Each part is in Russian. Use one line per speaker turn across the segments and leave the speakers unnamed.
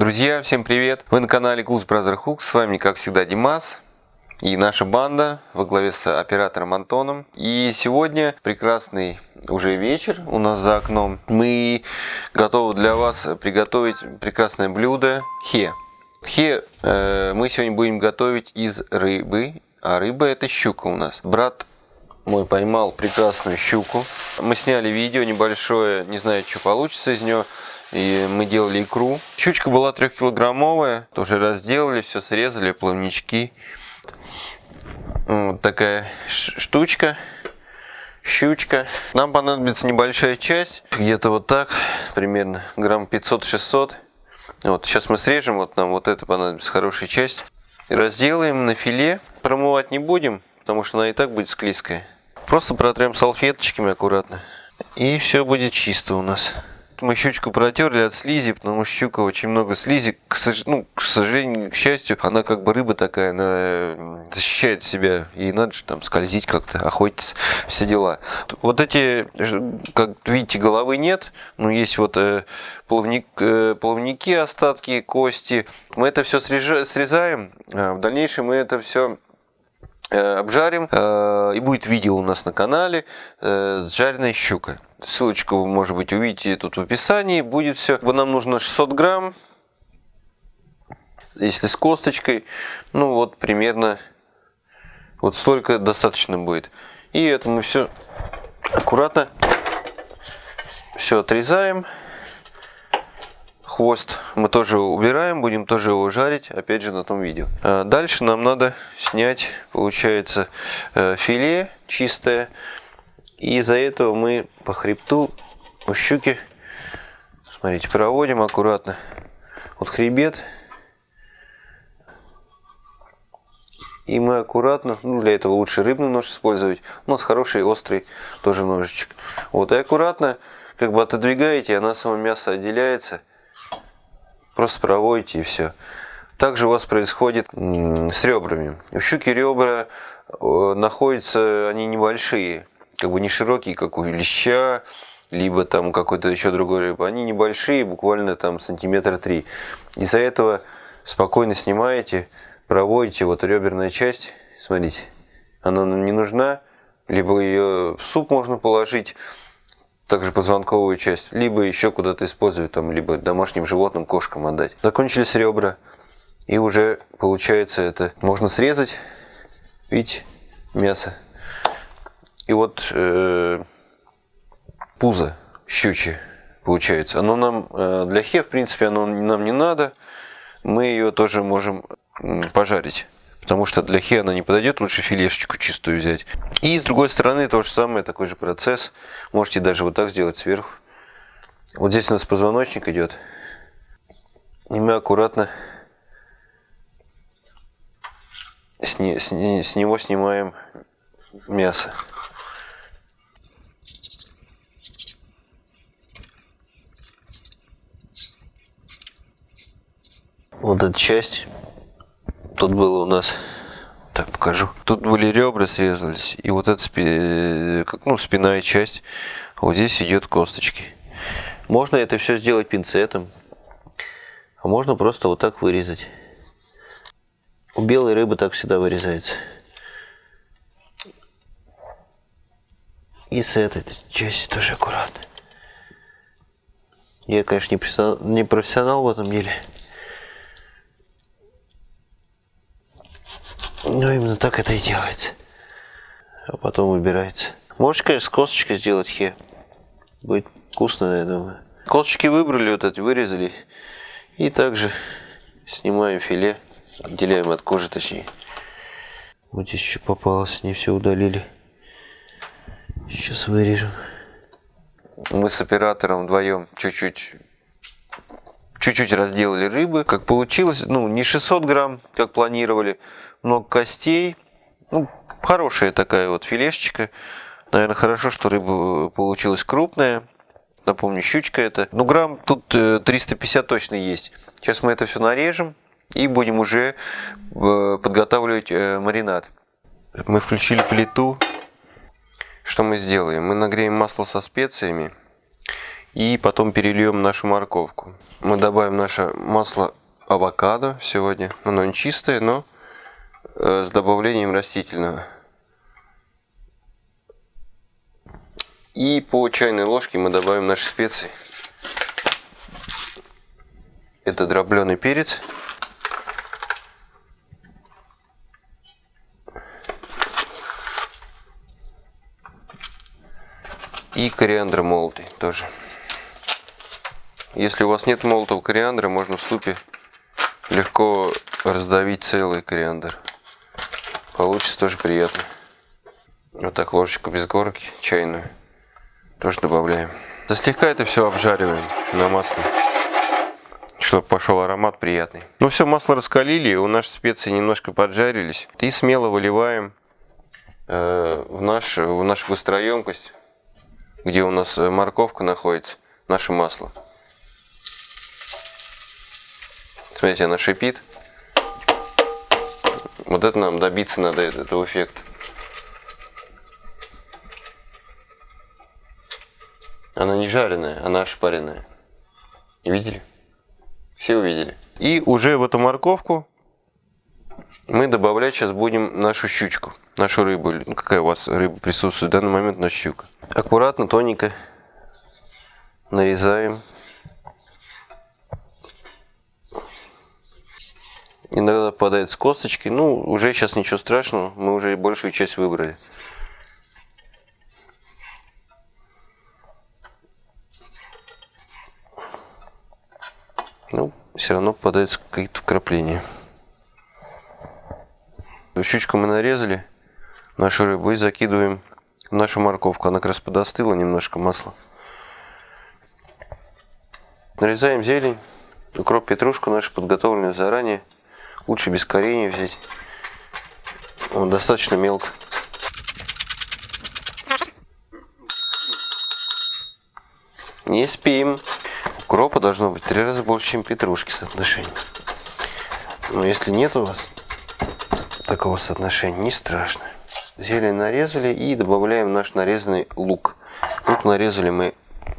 Друзья, всем привет! Вы на канале Goose Brother Hook, с вами как всегда Димас и наша банда во главе с оператором Антоном. И сегодня прекрасный уже вечер у нас за окном. Мы готовы для вас приготовить прекрасное блюдо хе. Хе э, мы сегодня будем готовить из рыбы, а рыба это щука у нас. Брат мой поймал прекрасную щуку. Мы сняли видео небольшое, не знаю, что получится из нее. И мы делали икру. Щучка была трехкилограммовая. Тоже разделали, все срезали, плавнички. Вот такая штучка. Щучка. Нам понадобится небольшая часть. Где-то вот так. Примерно грамм 500-600. Вот, сейчас мы срежем. Вот нам вот это понадобится хорошая часть. Разделаем на филе. Промывать не будем, потому что она и так будет склизкая. Просто протрем салфеточками аккуратно. И все будет чисто у нас мы щучку протерли от слизи, потому что щука очень много слизи. К, ну, к сожалению, к счастью, она как бы рыба такая, она защищает себя. И надо же там скользить как-то, охотиться, все дела. Вот эти, как видите, головы нет, но есть вот э, плавник, э, плавники, остатки, кости. Мы это все срезаем, а в дальнейшем мы это все обжарим. Э, и будет видео у нас на канале с жареной щукой. Ссылочку вы, может быть, увидите тут в описании. Будет все. Нам нужно 600 грамм. Если с косточкой, ну вот примерно вот столько достаточно будет. И это мы все аккуратно все отрезаем. Хвост мы тоже убираем, будем тоже его жарить, опять же на том видео. А дальше нам надо снять, получается, э, филе чистое. И из-за этого мы по хребту у щуки, смотрите, проводим аккуратно. Вот хребет. И мы аккуратно, ну для этого лучше рыбный нож использовать. У нас хороший острый тоже ножичек. Вот и аккуратно как бы отодвигаете, она само мясо отделяется. Просто проводите и все. Также у вас происходит с ребрами. У щуки ребра э, находятся, они небольшие как бы не широкие, как у леща, либо там какой-то еще другой рыбы. Они небольшие, буквально там сантиметра три. Из-за этого спокойно снимаете, проводите вот реберная часть, смотрите, она нам не нужна, либо ее в суп можно положить, также позвонковую часть, либо еще куда-то использовать, там, либо домашним животным, кошкам отдать. Закончились ребра, и уже получается это можно срезать, видите, мясо. И вот э, пузо щучье получается. Оно нам э, для хе, в принципе, оно нам не надо. Мы ее тоже можем пожарить. Потому что для хе она не подойдет, лучше филешечку чистую взять. И с другой стороны то же самое, такой же процесс. Можете даже вот так сделать сверху. Вот здесь у нас позвоночник идет. И мы аккуратно с, не, с, не, с него снимаем мясо. вот эта часть, тут было у нас, так покажу, тут были ребра срезались, и вот эта спи, как, ну, спинная часть, вот здесь идет косточки. Можно это все сделать пинцетом, а можно просто вот так вырезать. У белой рыбы так всегда вырезается. И с этой части тоже аккуратно. Я, конечно, не профессионал в этом деле. Ну, именно так это и делается. А потом выбирается. Можете, конечно, с косточкой сделать хе. Будет вкусно, я думаю. Косточки выбрали, вот эти вырезали. И также снимаем филе. Отделяем от кожи, точнее. Вот здесь еще попалось, не все удалили. Сейчас вырежем. Мы с оператором вдвоем чуть-чуть чуть-чуть разделали рыбы. Как получилось, ну, не 600 грамм, как планировали, много костей. Ну, хорошая такая вот филешечка. Наверное, хорошо, что рыба получилась крупная. Напомню, щучка это. Ну, грамм тут 350 э, точно есть. Сейчас мы это все нарежем и будем уже э, подготавливать э, маринад. Мы включили плиту. Что мы сделаем? Мы нагреем масло со специями И потом перельем нашу морковку. Мы добавим наше масло авокадо сегодня. Оно не чистое, но э, с добавлением растительного. И по чайной ложке мы добавим наши специи. Это дробленый перец. И кориандр молотый тоже. Если у вас нет молотого кориандра, можно в супе легко раздавить целый кориандр. Получится тоже приятно. Вот так ложечку без горки, чайную, тоже добавляем. Да слегка это все обжариваем на масле, чтобы пошел аромат приятный. Ну все, масло раскалили, у наши специи немножко поджарились. И смело выливаем э, в, наш, в нашу гостроемкость где у нас э, морковка находится, наше масло. Смотрите, она шипит. Вот это нам добиться надо, этого эффекта. Она не жареная, она ошпаренная. Видели? Все увидели. И уже в эту морковку мы добавлять сейчас будем нашу щучку, нашу рыбу. Ну, какая у вас рыба присутствует в данный момент, наша щука. Аккуратно, тоненько нарезаем. Иногда попадает с косточки. Ну, уже сейчас ничего страшного, мы уже большую часть выбрали. Ну, все равно попадается какие-то вкрапления. Щучку мы нарезали, нашу рыбу, и закидываем нашу морковку. Она как раз подостыла немножко масла. Нарезаем зелень, укроп, петрушку нашу подготовленную заранее. Лучше без коренья взять. Он достаточно мелко. Не спим. Укропа должно быть три раза больше, чем петрушки соотношение. Но если нет у вас, такого соотношения, не страшно. Зелень нарезали и добавляем наш нарезанный лук. Лук нарезали мы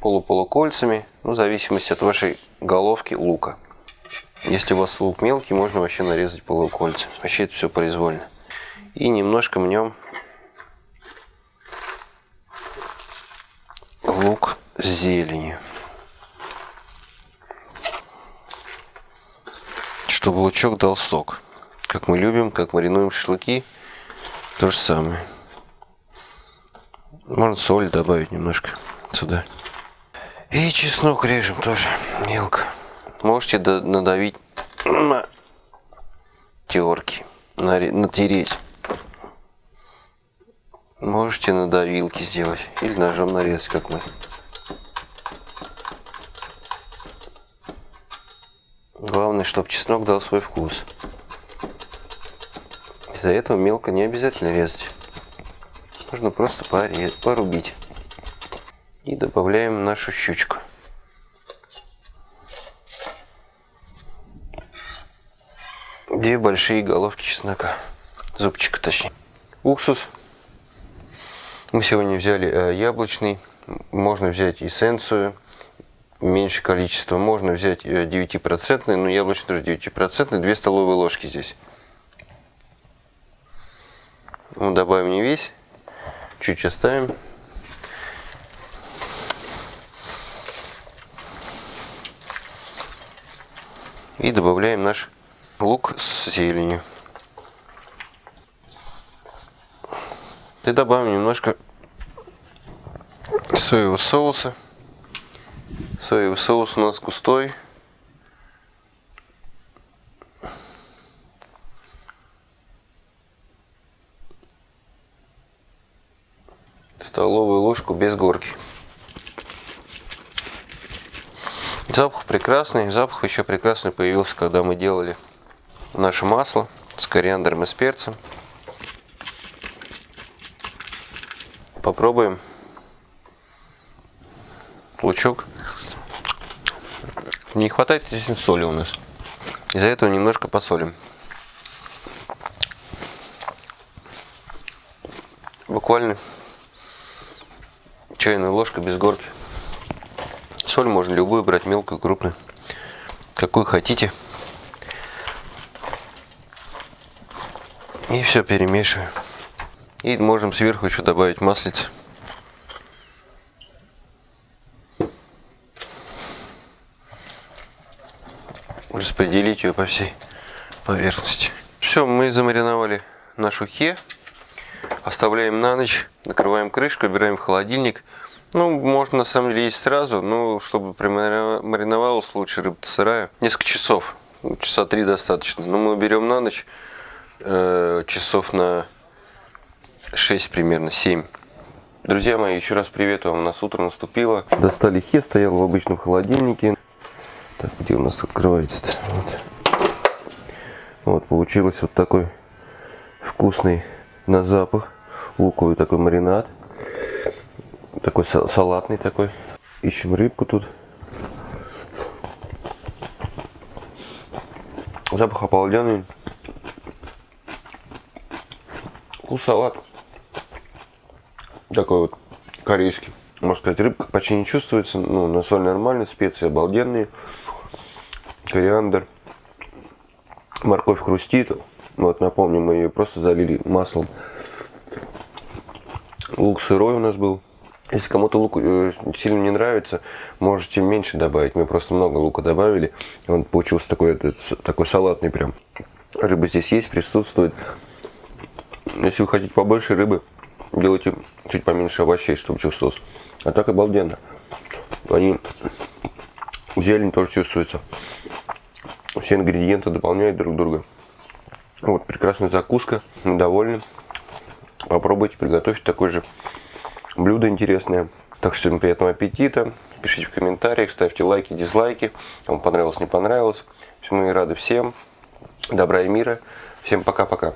полуполукольцами, ну, в зависимости от вашей головки лука. Если у вас лук мелкий, можно вообще нарезать полукольца. Вообще это все произвольно. И немножко мнем лук с зеленью. Чтобы лучок дал сок как мы любим, как маринуем шашлыки, то же самое. Можно соль добавить немножко сюда. И чеснок режем тоже мелко. Можете надавить на терки, натереть. Можете на давилке сделать или ножом нарезать, как мы. Главное, чтобы чеснок дал свой вкус. Из-за этого мелко не обязательно резать. Можно просто порубить. И добавляем нашу щучку. Две большие головки чеснока. Зубчика точнее. Уксус. Мы сегодня взяли э, яблочный. Можно взять эссенцию. Меньше количество. Можно взять 9%, э, но яблочный тоже 9%. 2 столовые ложки здесь. Ну, добавим не весь, чуть оставим. И добавляем наш лук с зеленью. И добавим немножко соевого соуса. Соевый соус у нас густой. столовую ложку без горки. Запах прекрасный. Запах еще прекрасный появился, когда мы делали наше масло с кориандром и с перцем. Попробуем лучок. Не хватает здесь соли у нас. Из-за этого немножко посолим. Буквально чайная ложка без горки. Соль можно любую брать, мелкую, крупную. Какую хотите. И все перемешиваю. И можем сверху еще добавить маслица. Распределить ее по всей поверхности. Все, мы замариновали нашу хе. Оставляем на ночь, накрываем крышку, убираем в холодильник. Ну, можно на самом деле есть сразу, но чтобы мариновалась лучше рыба сырая. Несколько часов, часа три достаточно. Но мы берем на ночь э, часов на 6 примерно, 7. Друзья мои, еще раз привет вам. У нас утро наступило. Достали хе, стоял в обычном холодильнике. Так, где у нас открывается -то? Вот. вот, получилось вот такой вкусный на запах луковый такой маринад. Такой салатный такой. Ищем рыбку тут. Запах обалденный. Вкус салат. Такой вот корейский. Можно сказать, рыбка почти не чувствуется. Ну, на соль нормально, специи обалденные. Кориандр. Морковь хрустит. Вот, напомню, мы ее просто залили маслом. Лук сырой у нас был. Если кому-то лук э, сильно не нравится, можете меньше добавить. Мы просто много лука добавили. Он получился такой, этот, такой салатный прям. Рыба здесь есть, присутствует. Если вы хотите побольше рыбы, делайте чуть поменьше овощей, чтобы чувствовалось. А так обалденно. Они, зелень тоже чувствуется. Все ингредиенты дополняют друг друга. Вот, прекрасная закуска. Мы довольны. Попробуйте приготовить такое же блюдо интересное. Так что всем приятного аппетита. Пишите в комментариях, ставьте лайки, дизлайки. Вам понравилось, не понравилось. Мы рады всем. Добра и мира. Всем пока-пока.